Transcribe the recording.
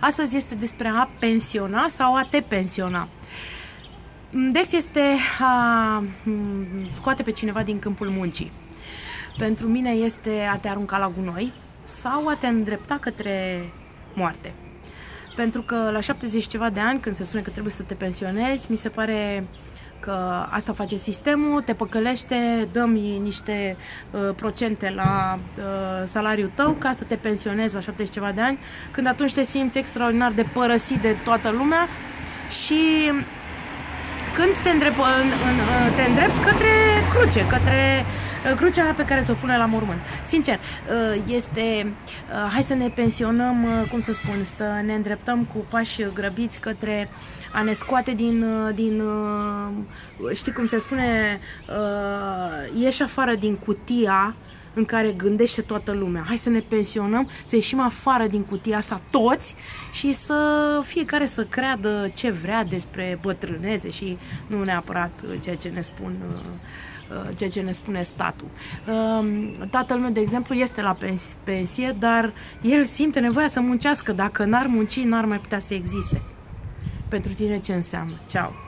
Astăzi este despre a pensiona sau a te pensiona. Des este a scoate pe cineva din câmpul muncii. Pentru mine este a te arunca la gunoi sau a te îndrepta către moarte. Pentru că la 70 ceva de ani, când se spune că trebuie să te pensionezi, mi se pare că asta face sistemul, te păcălește, dăm niște uh, procente la uh, salariul tău ca să te pensionezi la 70 ceva de ani, când atunci te simți extraordinar de părăsit de toată lumea și când te, îndrep, în, în, te îndrepți către cruce, către uh, crucea pe care ți-o pune la mormânt. Sincer, uh, este, uh, hai să ne pensionăm, cum să spun, să ne îndreptăm cu pași grăbiți către a ne scoate din, din știi cum se spune, ieși afară din cutia în care gândește toată lumea. Hai să ne pensionăm, să ieșim afară din cutia asta toți și să fiecare să creadă ce vrea despre bătrânețe și nu neapărat ceea ce ne spun uh, uh, ceea ce ne spune statul. Um, tatăl meu, de exemplu, este la pensie, dar el simte nevoia să muncească. Dacă n-ar munci, n-ar mai putea să existe. Pentru tine ce înseamnă? Ceau!